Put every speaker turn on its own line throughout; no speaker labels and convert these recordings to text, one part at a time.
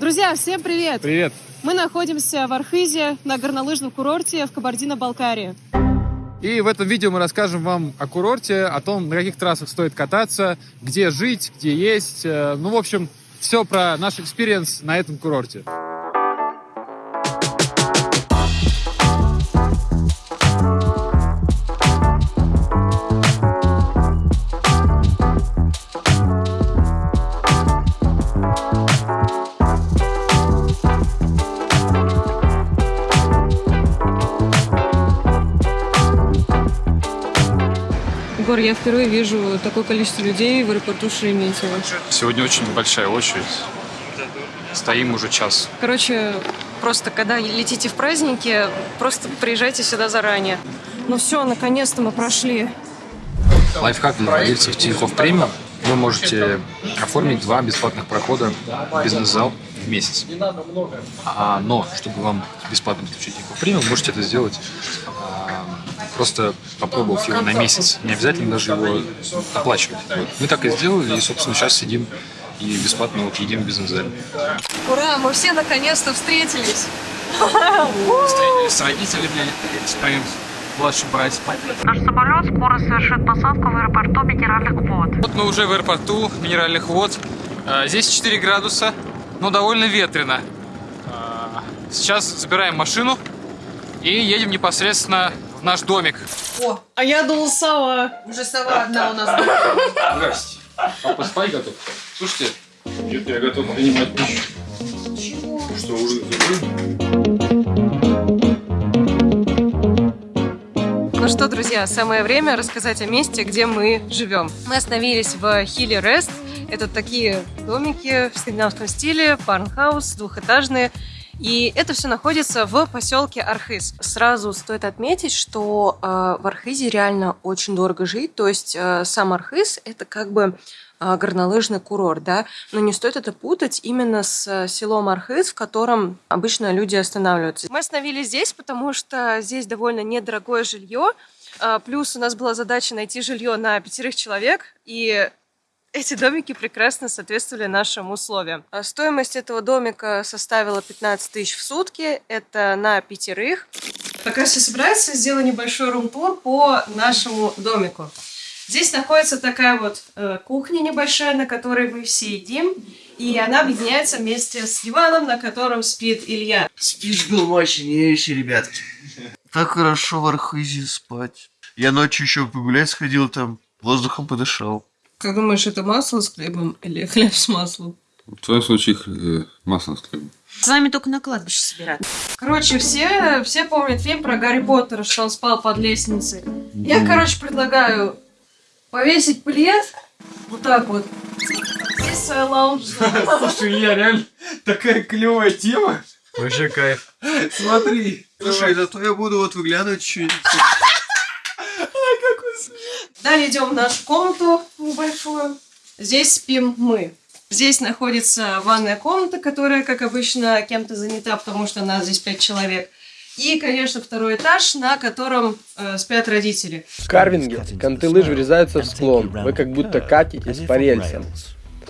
Друзья, всем привет!
Привет!
Мы находимся в Архизе на горнолыжном курорте в Кабардино-Балкарии.
И в этом видео мы расскажем вам о курорте, о том, на каких трассах стоит кататься, где жить, где есть. э, Ну, в общем, все про наш experience на этом курорте.
Я впервые вижу такое количество людей в аэропорту Шереметьево.
Сегодня очень большая очередь. Стоим уже час.
Короче, просто когда летите в праздники, просто приезжайте сюда заранее. Ну все, наконец-то мы прошли.
Лайфхак для владельцев Тинькофф Премиум. Вы можете оформить два бесплатных прохода в бизнес-зал в месяц. А, но, чтобы вам бесплатно подключить Тинькофф Премиум, можете это сделать а, просто попробовав его на месяц. Не обязательно даже его оплачивать. Вот. Мы так и сделали, и, собственно, сейчас сидим и бесплатно вот едим в бизнес-зале.
Ура, мы все наконец-то встретились.
Встретились с родителями, с моим младшим братьем.
Наш самолет скоро совершит посадку в аэропорту Минеральных вод.
Вот мы уже в аэропорту Минеральных вод. А, Здесь 4 градуса, но довольно ветрено. А, Сейчас забираем машину и едем непосредственно в наш домик.
А я думал сова.
Уже сова одна у нас.
Здрасте. Папа спать готов? Слушайте, где-то я готов принимать пищу. Чего? Что, ужин
Ну что, друзья, самое время рассказать о месте, где мы живем. Мы остановились в Хилли Рест. Это такие домики в скандинавском стиле, фарнхаус, двухэтажные. И это все находится в поселке Архыз. Сразу стоит отметить, что э, в Архизе реально очень дорого жить. То есть э, сам Архыз это как бы э, горнолыжный курорт, да, но не стоит это путать именно с э, селом Архыз, в котором обычно люди останавливаются. Мы остановились здесь, потому что здесь довольно недорогое жилье, а, плюс у нас была задача найти жилье на пятерых человек, и эти домики прекрасно соответствовали нашим условиям. А Стоимость этого домика составила 15 тысяч в сутки, это на пятерых. Пока все собираются, сделаю небольшой рум-тур по нашему домику. Здесь находится такая вот э, кухня небольшая, на которой мы все едим. И она объединяется вместе с диваном, на котором спит Илья.
Спич был мощнейший, ребятки. Так хорошо в Архизе спать. Я ночью еще погулять сходил там, воздухом подышал.
Как думаешь, это масло с хлебом или хлеб с маслом?
В твоем случае э, масло с хлебом.
С вами только на кладбище собираться.
Короче, все, все помнят фильм про Гарри Поттера, что он спал под лестницей. Я, короче, предлагаю повесить плед вот так вот. Здесь своя лаунж
Слушай, Илья, реально такая клевая тема.
Вообще кайф.
Смотри.
Слушай, зато я буду вот выглядывать чуть.
Далее идем в нашу комнату небольшую. Здесь спим мы. Здесь находится ванная комната, которая, как обычно, кем-то занята, потому что нас здесь пять человек. И, конечно, второй этаж, на котором э, спят родители.
В карвинге конты лыж врезаются в склон. Вы как будто катитесь по рельсам.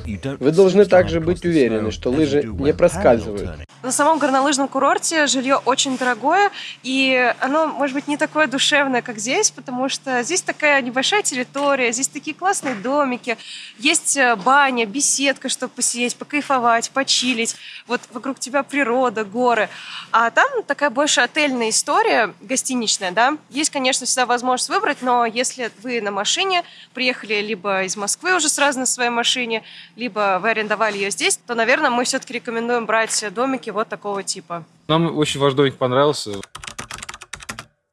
Вы должны также быть уверены, что лыжи не проскальзывают.
На самом горнолыжном курорте жилье очень дорогое, и оно, может быть, не такое душевное, как здесь, потому что здесь такая небольшая территория, здесь такие классные домики, есть э, баня, беседка, чтобы посидеть, покайфовать, почилить. Вот вокруг тебя природа, горы. А там такая больше отельная история, гостиничная, да. Есть, конечно, всегда возможность выбрать, но если вы на машине приехали либо из Москвы уже сразу на своей машине, либо вы арендовали ее здесь, то, наверное, мы все-таки рекомендуем брать домики вот такого типа.
Нам очень ваш домик понравился.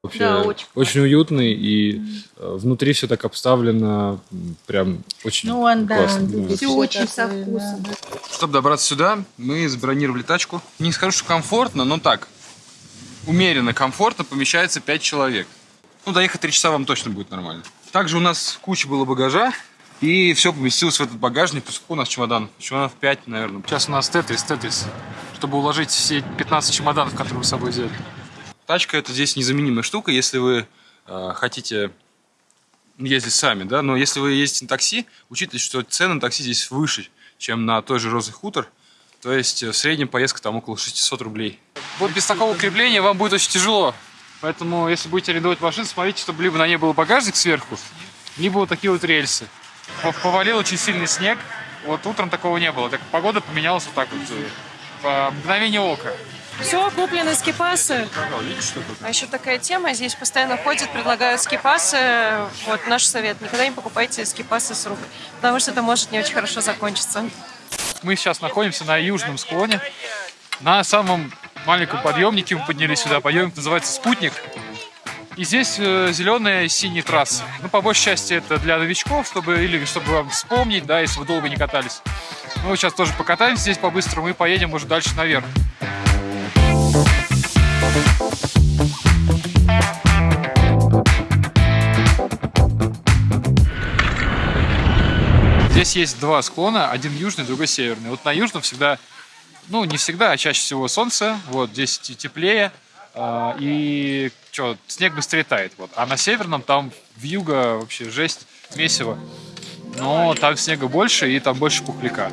Вообще
Да, очень
очень уютный и э, внутри все так обставлено, прям очень
Ну, он, да,
классно.
он
вот.
всё очень со вкусом.
Чтобы добраться сюда, мы забронировали тачку. Не скажу, что комфортно, но так. Умеренно комфортно помещается 5 человек. Ну, доехать 3 часа вам точно будет нормально. Также у нас куча было багажа. И все поместилось в этот багажник. Сколько у нас чемодан? Чемоданов 5, наверное.
Сейчас у нас тетрис, тетрис, чтобы уложить все 15 чемоданов, которые мы с собой взяли.
Тачка это здесь незаменимая штука, если вы э, хотите ездить сами, да, но если вы ездите на такси, учитывайте, что цены на такси здесь выше, чем на той же Розы Хутор, То есть э, в среднем поездка там около 600 рублей. Вот без такого крепления вам будет очень тяжело. Поэтому, если будете арендовать машину, смотрите, чтобы либо на ней был багажник сверху, либо вот такие вот рельсы. Повалил очень сильный снег. Вот утром такого не было. Так погода поменялась вот так вот. По мгновению ока.
Все, куплены скипасы. А еще такая тема, здесь постоянно ходят, предлагают скипасы. Вот наш совет, никогда не покупайте скипасы с рук, потому что это может не очень хорошо закончиться.
Мы сейчас находимся на южном склоне. На самом маленьком подъемнике мы поднялись сюда. Подъемник называется «Спутник». И здесь э, зеленая и синяя трассы. Ну, по большей части это для новичков, чтобы или чтобы вам вспомнить, да, если вы долго не катались. Мы сейчас тоже покатаемся здесь по-быстрому и поедем уже дальше наверх. Здесь есть два склона, один южный, другой северный. Вот на южном всегда, ну не всегда, а чаще всего солнце, вот здесь те- теплее, а, и что, снег быстрее тает. Вот. А на северном там в юго вообще жесть, месиво. Но там снега больше и там больше пухляка.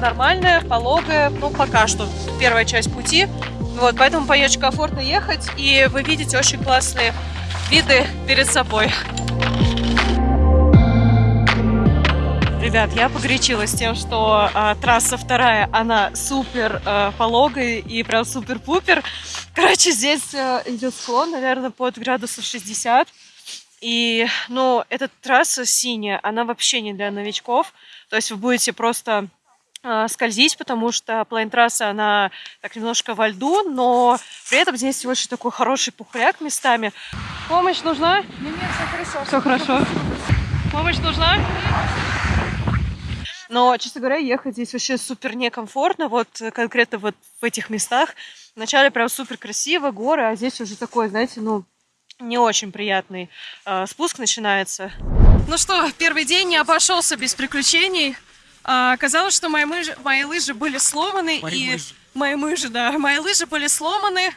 Нормальная, пологая, ну пока что первая часть пути. Вот, поэтому по ней очень комфортно ехать, и вы видите очень классные виды перед собой. Ребят, я погорячилась тем, что а, трасса вторая, она супер а, пологая и прям супер-пупер. Короче, здесь а, идет склон, наверное, под градусов 60. И, ну, эта трасса синяя, она вообще не для новичков. То есть вы будете просто скользить, потому что плейн-трасса, она так немножко во льду, но при этом здесь очень такой хороший пухляк местами. Помощь нужна? Нет, все хорошо. Все хорошо. Помощь нужна? Но, честно говоря, ехать здесь вообще супер некомфортно, вот конкретно вот в этих местах. Вначале прям супер красиво, горы, а здесь уже такой, знаете, ну, не очень приятный э, спуск начинается. Ну что, первый день не обошелся без приключений. А, оказалось, что мои, мыжи- мои лыжи были сломаны. и Мои лыжи, да. Мои лыжи были сломаны.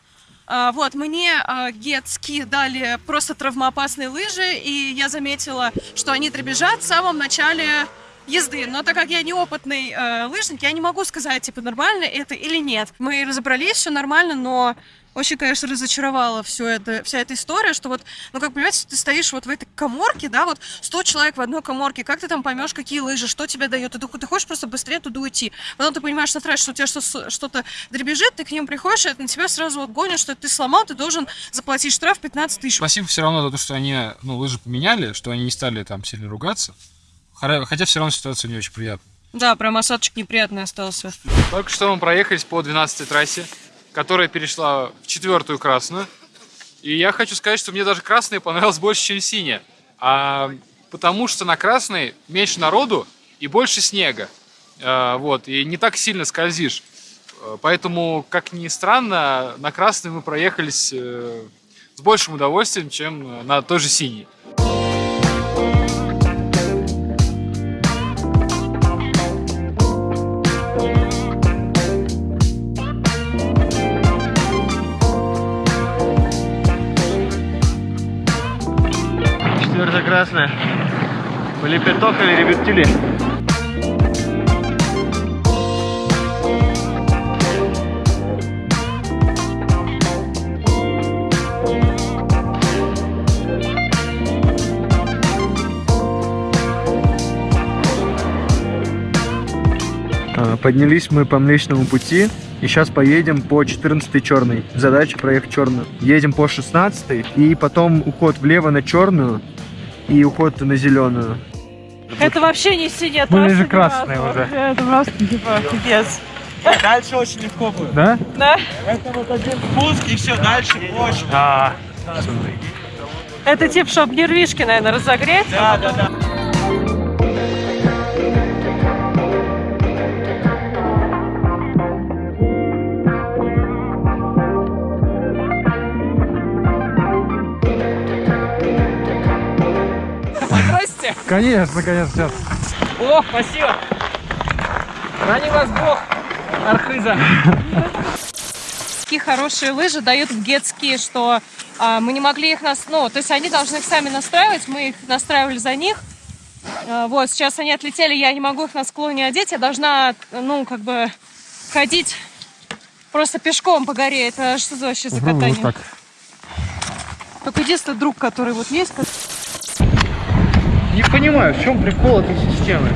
А, вот, мне а, Ski дали просто травмоопасные лыжи, и я заметила, что они дребезжат в самом начале езды. Но так как я неопытный э, лыжник, я не могу сказать, типа, нормально это или нет. Мы разобрались, все нормально, но очень, конечно, разочаровала все это, вся эта история, что вот, ну, как понимаете, ты стоишь вот в этой коморке, да, вот 100 человек в одной коморке, как ты там поймешь, какие лыжи, что тебе дает, ты, ты хочешь просто быстрее туда уйти. Потом ты понимаешь на трассе, что у тебя что- что-то дребезжит, ты к ним приходишь, и это на тебя сразу вот гонят, что ты сломал, ты должен заплатить штраф 15 тысяч.
Спасибо все равно за то, что они ну, лыжи поменяли, что они не стали там сильно ругаться. Хотя, все равно ситуация не очень приятная.
Да, прям осадочек неприятный остался.
Только что мы проехались по 12 трассе, которая перешла в четвертую красную. И я хочу сказать, что мне даже красная понравилась больше, чем синяя. А, потому что на красной меньше народу и больше снега. А, вот, и не так сильно скользишь. А, Поэтому, как ни странно, на красной мы проехались э, с большим удовольствием, чем э, на той же синей.
Красная. Были пяток или ребятили? А, Поднялись мы по Млечному пути и сейчас поедем по 14 черной. Задача проехать черную. Едем по 16 и потом уход влево на черную и уход на зеленую.
Это вообще не синяя
Мы
трасса,
же
ни
красные уже.
Это просто, типа, пипец.
Дальше очень легко будет.
Да?
Да?
Это вот один спуск и все, дальше очень.
А,
Это типа, чтобы нервишки, наверное, разогреть.
Да, да, да.
Конечно, конечно, сейчас.
О, спасибо. Храни вас Бог, Архиза.
Такие хорошие лыжи дают в гетски, что а, мы не могли их нас... Ну, то есть они должны их сами настраивать, мы их настраивали за них. А, вот, сейчас они отлетели, я не могу их на склоне одеть, я должна, ну, как бы ходить просто пешком по горе. Это что за вообще за катание?
так.
Только единственный друг, который вот есть,
понимаю, в чем прикол этой системы.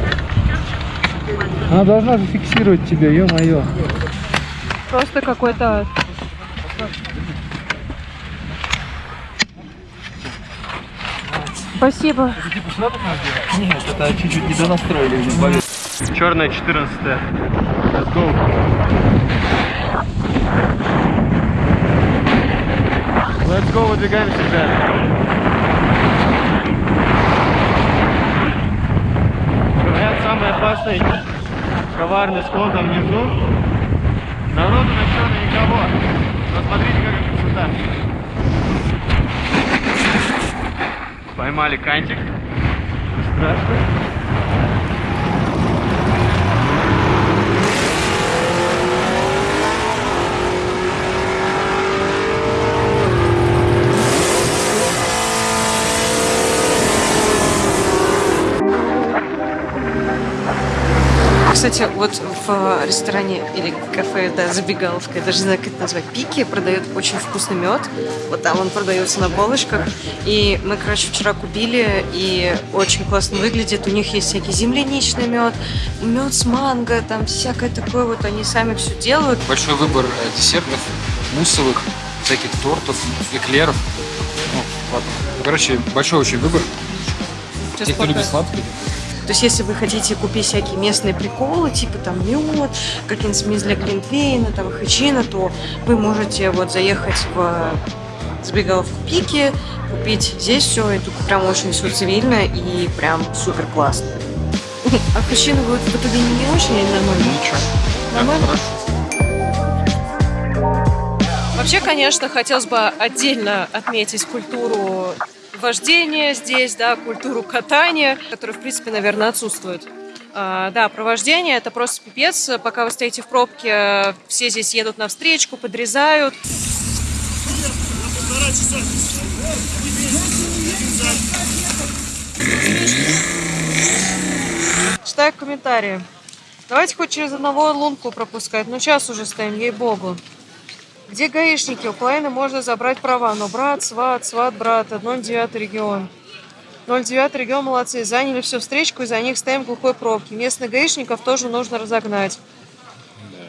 Она должна зафиксировать тебя, ё-моё.
просто какой-то... Спасибо.
Нет, это чуть-чуть не донастроили. Черная 14 Let's go. Let's go, выдвигаемся, ребят. Самый опасный, коварный склон там внизу. Народу на черной никого. Но смотрите, какая красота. Поймали кантик. Страшно.
Кстати, вот в ресторане или кафе, да, забегаловка, я даже не знаю, как это назвать, Пики продают очень вкусный мед. Вот там он продается на полочках. И мы, короче, вчера купили, и очень классно выглядит. У них есть всякий земляничный мед, мед с манго, там всякое такое вот, они сами все делают.
Большой выбор э, десертов, муссовых, всяких тортов, эклеров. Ну, ладно. Короче, большой очень выбор.
Сейчас
Те, кто любит сладкое,
То есть, если вы хотите купить всякие местные приколы, типа там мед, какие-нибудь для глинтвейна, там хачина, то вы можете вот заехать в забегаловку Пики, купить здесь все, и тут прям очень все цивильно и прям супер классно. А хачина будет в итоге не очень или нормально?
ничего.
Нормально? Вообще, конечно, хотелось бы отдельно отметить культуру вождения здесь, да, культуру катания, которая, в принципе, наверное, отсутствует. А, да, про вождение это просто пипец. Пока вы стоите в пробке, все здесь едут на встречку, подрезают. Читаю комментарии. Давайте хоть через одного лунку пропускать. Ну, час уже стоим, ей-богу. Где гаишники? У половины можно забрать права, но брат, сват, сват, брат, 09 регион. 09 регион молодцы, заняли всю встречку, и за них стоим в глухой пробке. Местных гаишников тоже нужно разогнать.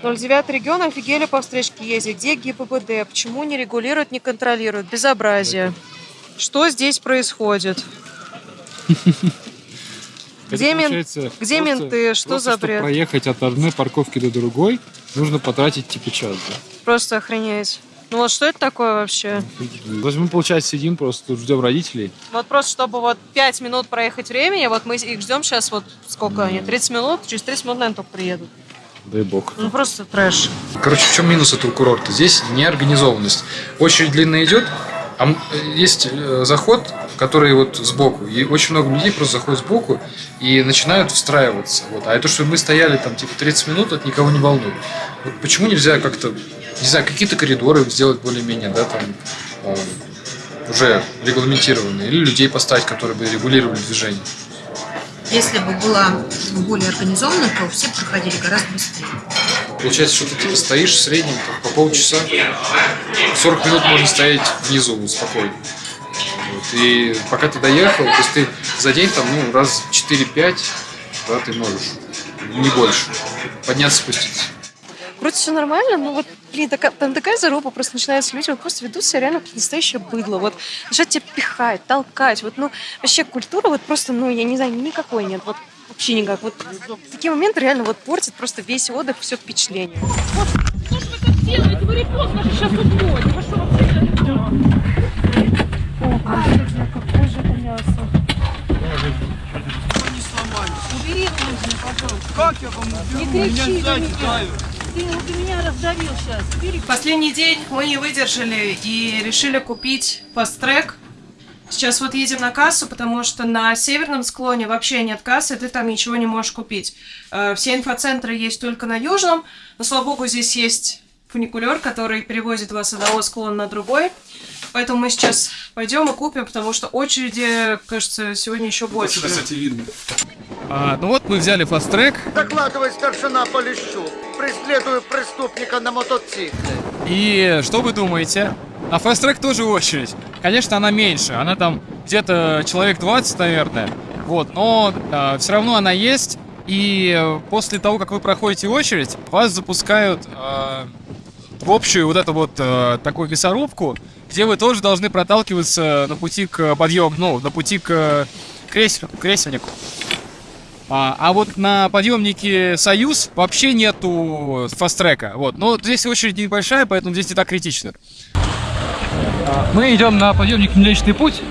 09 регион офигели по встречке ездить. Где ГИБДД? Почему не регулируют, не контролируют? Безобразие. Что здесь происходит? Где,
получается
где
просто-
менты? Что
просто,
за
чтобы
бред?
проехать от одной парковки до другой, нужно потратить типа час, да?
Просто охренеть. Ну вот что это такое вообще?
То есть мы, получается, сидим просто тут ждем родителей.
Вот просто, чтобы вот 5 минут проехать времени, вот мы их ждем сейчас, вот сколько они, 30 минут, через 30 минут, наверное, только приедут.
Дай бог.
Ну просто трэш.
Короче, в чем минус этого курорта? Здесь неорганизованность. Очередь длинная идет, а м- есть э, заход, который вот сбоку. И очень много людей просто заходят сбоку и начинают встраиваться. Вот. А это, что мы стояли там типа 30 минут, это никого не волнует. Вот почему нельзя как-то, не знаю, какие-то коридоры сделать более-менее, да, там э, уже регламентированные, или людей поставить, которые бы регулировали движение.
Если бы была более организована, то все проходили гораздо быстрее.
Получается, что ты типа стоишь в среднем по полчаса, 40 минут можно стоять внизу спокойно. Вот. И пока ты доехал, то есть ты за день там, ну, раз 4-5, да, ты можешь, не больше, подняться, спуститься.
Вроде все нормально, но вот, блин, такая, там такая заруба просто начинается. Люди вот просто ведут себя реально как настоящее быдло. Вот начинают тебя пихать, толкать. Вот, ну, вообще культура вот просто, ну, я не знаю, никакой нет. Вот вообще никак. Вот в такие моменты реально вот портит просто весь отдых, все впечатление.
Делайте, вы репост наши сейчас уходим. Вы что вообще?
Какое же это мясо?
Вам уберу?
Не кричи
Меня сзади давят.
Ты, ты меня раздавил сейчас. Последний день мы не выдержали и решили купить фаст-трек. Сейчас вот едем на кассу, потому что на северном склоне вообще нет кассы, ты там ничего не можешь купить. Э, Все инфоцентры есть только на южном, но, слава богу, здесь есть фуникулер, который перевозит вас с одного склона на другой. Поэтому мы сейчас пойдем и купим, потому что очереди, кажется, сегодня еще больше.
видно. А, ну вот мы взяли фаст-трек,
Докладывай старшина Полищук. Преследую преступника на мотоцикле.
и что вы думаете? На фаст-трек тоже очередь. Конечно, она меньше, она там где-то человек 20, наверное. Вот, но все равно она есть, и э, после того, как вы проходите очередь, вас запускают э, в общую вот эту вот э, такую мясорубку, где вы тоже должны проталкиваться на пути к подъему, ну, на пути к кресел, кресельнику. А, а вот на подъемнике Союз вообще нету фаст-трека. Вот. Но здесь очередь небольшая, поэтому здесь не так критично. Мы идем на подъемник Млечный путь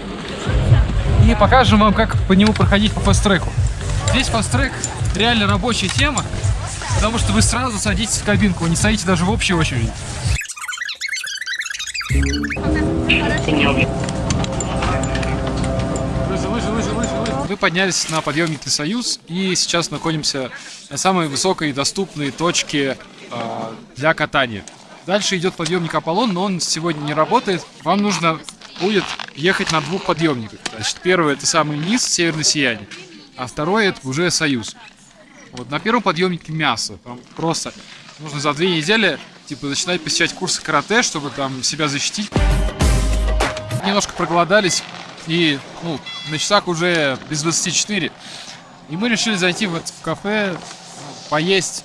и покажем вам, как по нему проходить по фаст-треку. Здесь фаст-трек реально рабочая тема, потому что вы сразу садитесь в кабинку, вы не стоите даже в общей очереди. Мы поднялись на подъемнике Союз и сейчас находимся на самой высокой доступной точке э, для катания. Дальше идет подъемник Аполлон, но он сегодня не работает. Вам нужно будет ехать на двух подъемниках. Значит, первый это самый низ, северное сияние, а второй это уже Союз. Вот на первом подъемнике мясо. Там просто нужно за две недели типа начинать посещать курсы карате, чтобы там себя защитить. Немножко проголодались и ну, на часах уже без 24. И мы решили зайти в, это- в кафе, поесть.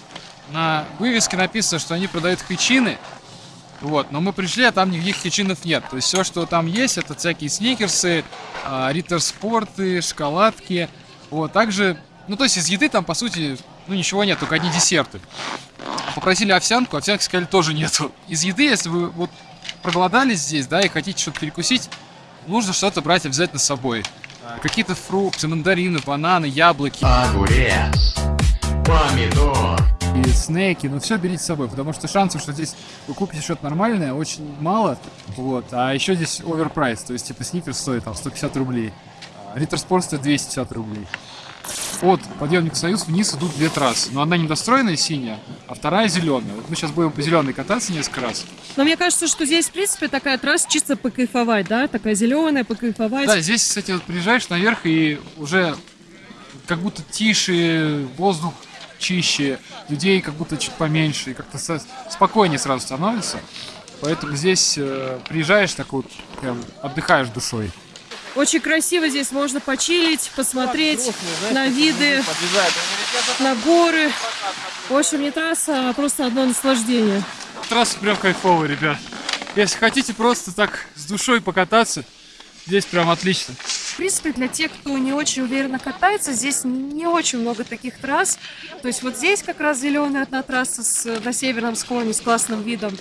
На вывеске написано, что они продают хичины. Вот, но мы пришли, а там никаких хичинов нет. То есть все, что там есть, это всякие сникерсы, а, риттер-спорты, шоколадки. Вот, также, ну то есть из еды там по сути, ну ничего нет, только одни десерты. Попросили овсянку, овсянки сказали тоже нету. Из еды, если вы вот проголодались здесь, да, и хотите что-то перекусить, нужно что-то брать обязательно с собой. Какие-то фрукты, мандарины, бананы, яблоки.
Огурец. Помидор.
И снеки, ну все берите с собой, потому что шансов, что здесь вы купите что-то нормальное, очень мало. Вот, а еще здесь оверпрайс, то есть типа сникерс стоит там 150 рублей, Риттер Спорт стоит 250 рублей. От подъемника Союз вниз идут две трассы, но одна недостроенная синяя, а вторая зеленая. Вот мы сейчас будем по зеленой кататься несколько раз.
Но мне кажется, что здесь, в принципе, такая трасса чисто покайфовать, да? Такая зеленая, покайфовать.
Да, здесь, кстати, вот приезжаешь наверх и уже как будто тише, воздух чище, людей как будто чуть поменьше, и как-то спокойнее сразу становится. Поэтому здесь э, приезжаешь так вот, прям отдыхаешь душой.
Очень красиво здесь, можно почилить, посмотреть на виды, на горы. В общем, не трасса, а просто одно наслаждение.
Трасса прям кайфовая, ребят. Если хотите просто так с душой покататься, здесь прям отлично.
В принципе, для тех, кто не очень уверенно катается, здесь не очень много таких трасс. То есть вот здесь как раз зеленая одна трасса с, на северном склоне с классным видом.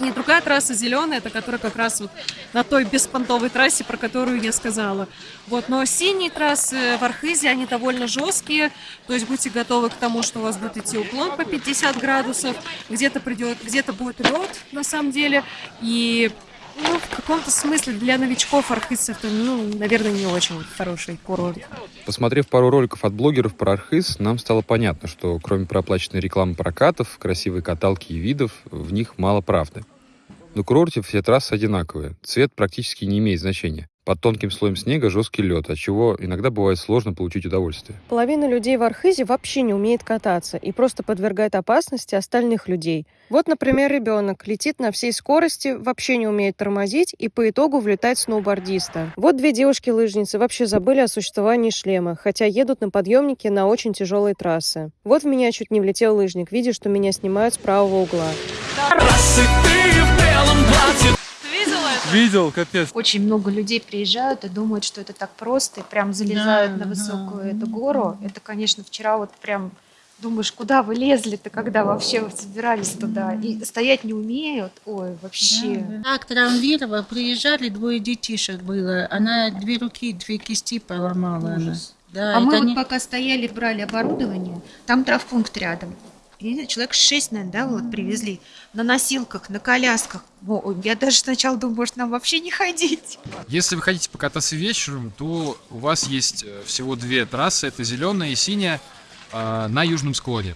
И другая трасса зеленая, это которая как раз вот на той беспонтовой трассе, про которую я сказала. Вот, но синие трассы в Архизе, они довольно жесткие, то есть будьте готовы к тому, что у вас будет идти уклон по 50 градусов, где-то придет, где-то будет лед на самом деле, и ну, в каком-то смысле для новичков Архиз это, ну, наверное, не очень хороший курорт.
Посмотрев пару роликов от блогеров про Архыз, нам стало понятно, что кроме проплаченной рекламы прокатов, красивой каталки и видов, в них мало правды. На курорте все трассы одинаковые, цвет практически не имеет значения. Под тонким слоем снега жесткий лед, от чего иногда бывает сложно получить удовольствие.
Половина людей в Архизе вообще не умеет кататься и просто подвергает опасности остальных людей. Вот, например, ребенок летит на всей скорости, вообще не умеет тормозить и по итогу влетает сноубордиста. Вот две девушки-лыжницы вообще забыли о существовании шлема, хотя едут на подъемнике на очень тяжелые трассы. Вот в меня чуть не влетел лыжник, видя, что меня снимают с правого угла.
Видел, капец.
Очень много людей приезжают и думают, что это так просто, и прям залезают на высокую эту гору. Это, конечно, вчера вот прям думаешь, куда вы лезли-то, когда вообще собирались туда, и стоять не умеют, ой, вообще.
Так травмировала, приезжали, двое детишек было. Она две руки, две кисти поломала. Она. Да,
а мы вот
не-
пока стояли, брали оборудование, там травпункт рядом.
Я человек шесть, наверное, да, вот привезли на носилках, на колясках. О, я даже сначала думаю, может, нам вообще не ходить.
Если вы хотите покататься вечером, то у вас есть э, всего две трассы. Это зеленая и синяя э, на южном склоне.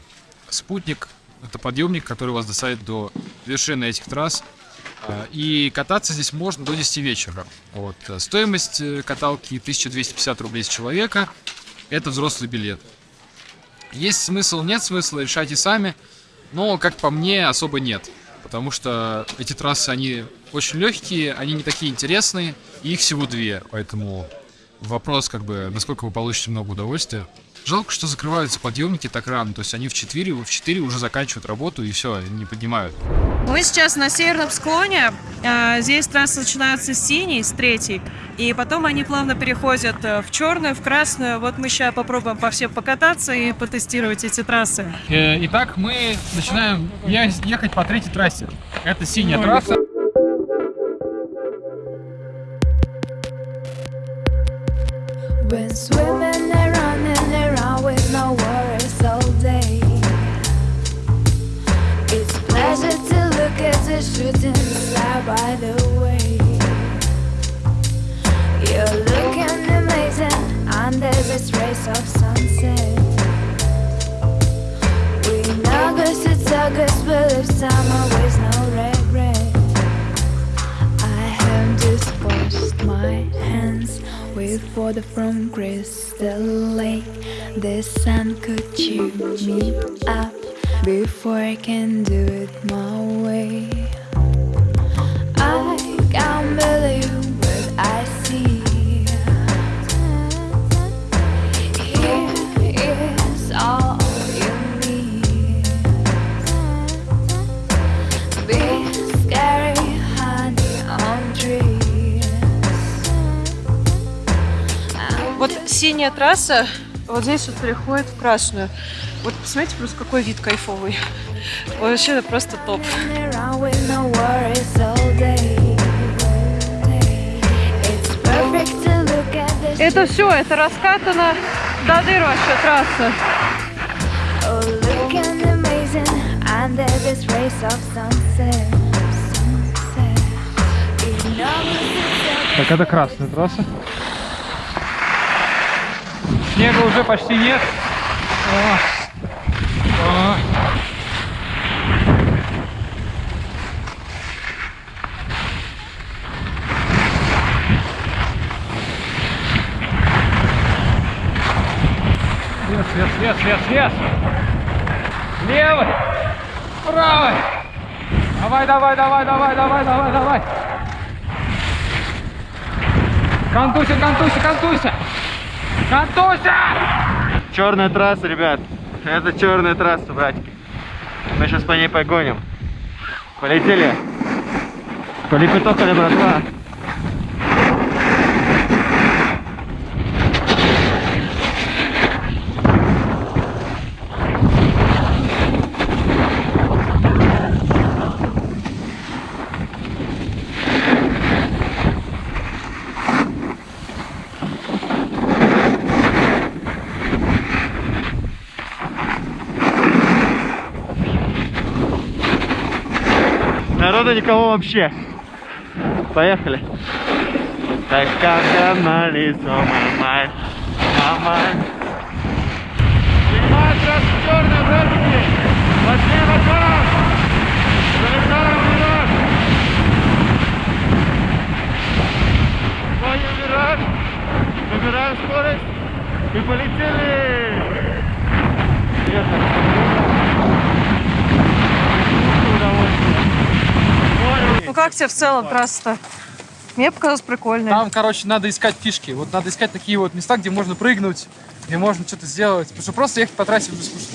Спутник — это подъемник, который вас доставит до вершины этих трасс. Э, И кататься здесь можно до 10 вечера. Вот. Стоимость э, каталки 1250 рублей с человека. Это взрослый билет. Есть смысл, нет смысла, решайте сами. Но, как по мне, особо нет. Потому что эти трассы, они очень легкие, они не такие интересные, и их всего две. Поэтому вопрос, как бы, насколько вы получите много удовольствия. Жалко, что закрываются подъемники так рано. То есть они в 4, в 4 уже заканчивают работу и все, не поднимают.
Мы сейчас на северном склоне. А, Здесь трассы начинаются с синей, с третьей. И потом они плавно переходят э, в черную, в красную. Вот мы сейчас попробуем по всем покататься и потестировать эти трассы.
Э, Итак, мы начинаем ехать по третьей трассе. Это синяя трасса.
Been of sunset. We know this it's August, but if summer with no regret. I have just washed my hands with water from Crystal Lake. The sun could chew me up before I can do it my way. I can't believe
синяя трасса вот здесь вот переходит в красную. Вот посмотрите просто какой вид кайфовый. Вообще это просто топ. Это все, это раскатано до дыр вообще трасса.
Так, это красная трасса. Снега уже почти нет. О. О. Свет, свет, свет, свет, свет! Левый! Правый! Давай, давай, давай, давай, давай, давай, давай! Контуся, контуся, контуся! Контуся!
Черная трасса, ребят. Это черная трасса, братики. Мы сейчас по ней погоним. Полетели. Полипетохали, братва. Народу никого вообще. Поехали. Так как на лицо, мамай, мамай.
Снимай трасса черная, братики! Возьми мотором! Залетаем вперед! Вводим вираж, набираем скорость и полетели!
Ну как тебе в целом трасса-то? Мне показалось прикольно.
Там, короче, надо искать фишки. Вот надо искать такие вот места, где можно прыгнуть, где можно что-то сделать. Потому что просто ехать по трассе уже скучно.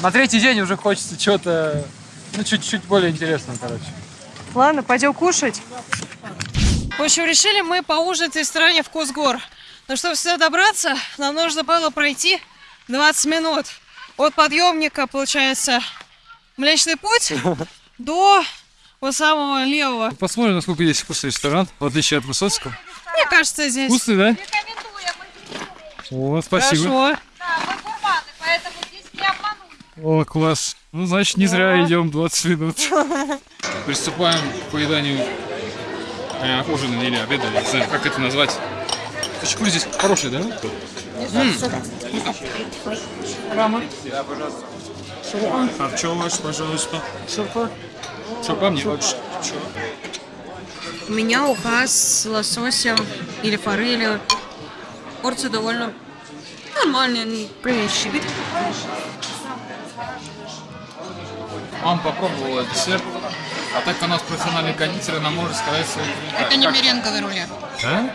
На третий день уже хочется что-то, ну, чуть-чуть более интересного, короче.
Ладно, пойдем кушать. В общем, решили мы поужинать в ресторане «Вкус гор». Но чтобы сюда добраться, нам нужно было пройти 20 минут. От подъемника, получается, Млечный Путь до вот самого левого.
Посмотрим, насколько здесь вкусный ресторан, в отличие от Высоцкого.
Мне кажется, здесь...
Вкусный, да? О, спасибо.
Хорошо.
О, класс. Ну, значит, не зря идем 20 минут. Приступаем к поеданию э, ужина или обеда, я не знаю, как это назвать. Хачапури здесь хороший, да?
Рама.
А что ваш, Шурпа. Шурпа мне?
У меня уха с лососем или форелью. Порция довольно нормальная, не приличная.
Мама попробовала десерт, а так у нас профессиональный кондитер, она может сказать свои.
Это не
Как-
меренговый рулет.
Да?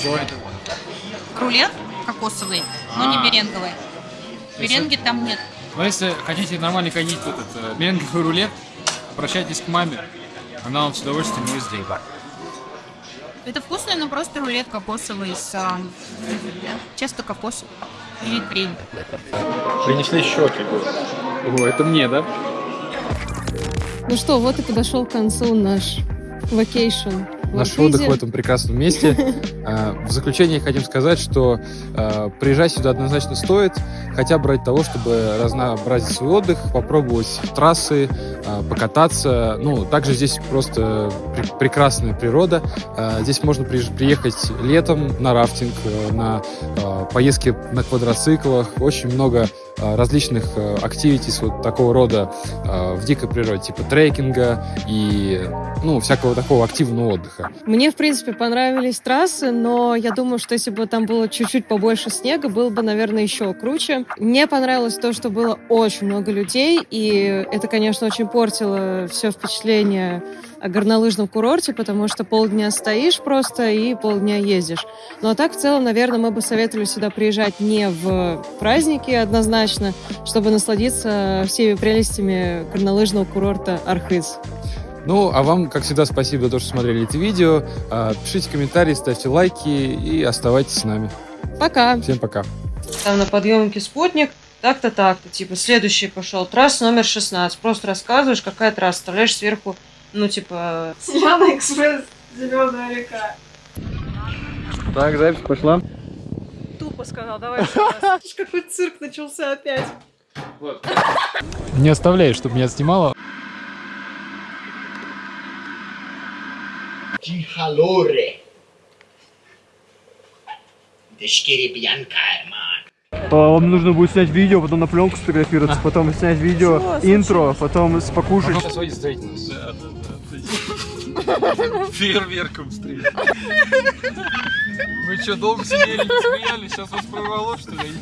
Что это?
Рулет кокосовый, но не
А.
меренговый. Меренги там нет.
Но если хотите нормально ходить в этот э, меренговый рулет, обращайтесь к маме. Она вам с удовольствием его сделает.
Это вкусный, но просто рулет кокосовый с а, чисто кокос или крем.
Принесли щеки.
О, это мне, да?
Ну что, вот и подошел к концу наш вакейшн.
Наш отдых в этом прекрасном месте. А, В заключение хотим сказать, что а, приезжать сюда однозначно стоит, хотя бы ради того, чтобы разнообразить свой отдых, попробовать трассы, а, покататься. Ну, также здесь просто пр- прекрасная природа. Здесь можно приехать летом на рафтинг, э, на поездки на квадроциклах. Очень много различных э, активитис вот такого рода а, в дикой природе, типа трекинга и ну, всякого такого активного отдыха.
Мне, в принципе, понравились трассы, но я думаю, что если бы там было чуть-чуть побольше снега, было бы, наверное, еще круче. Мне понравилось то, что было очень много людей, и это, конечно, очень портило все впечатление горнолыжном курорте, потому что полдня стоишь просто и полдня ездишь. Ну а так, в целом, наверное, мы бы советовали сюда приезжать не в праздники однозначно, чтобы насладиться всеми прелестями горнолыжного курорта Архыз.
Ну, а вам, как всегда, спасибо за то, что смотрели это видео. А, Пишите комментарии, ставьте лайки и оставайтесь с нами.
Пока!
Всем пока!
Там на подъемнике спутник, так-то, так-то. Типа, следующий пошел. Трасса номер 16. Просто рассказываешь, какая трасса. Вставляешь сверху, ну, типа...
Зеленый экспресс, зеленая река.
Так, запись пошла.
Тупо сказал, давай. Какой цирк начался опять.
Не оставляй, чтобы меня.
Deschiri bianca, hermano.
Вам нужно будет снять видео, потом на пленку сфотографироваться, потом снять видео, интро, потом покушать.
Фейерверком встретил. Вы что, долго сидели, смеялись? Сейчас вас прорвало, что ли?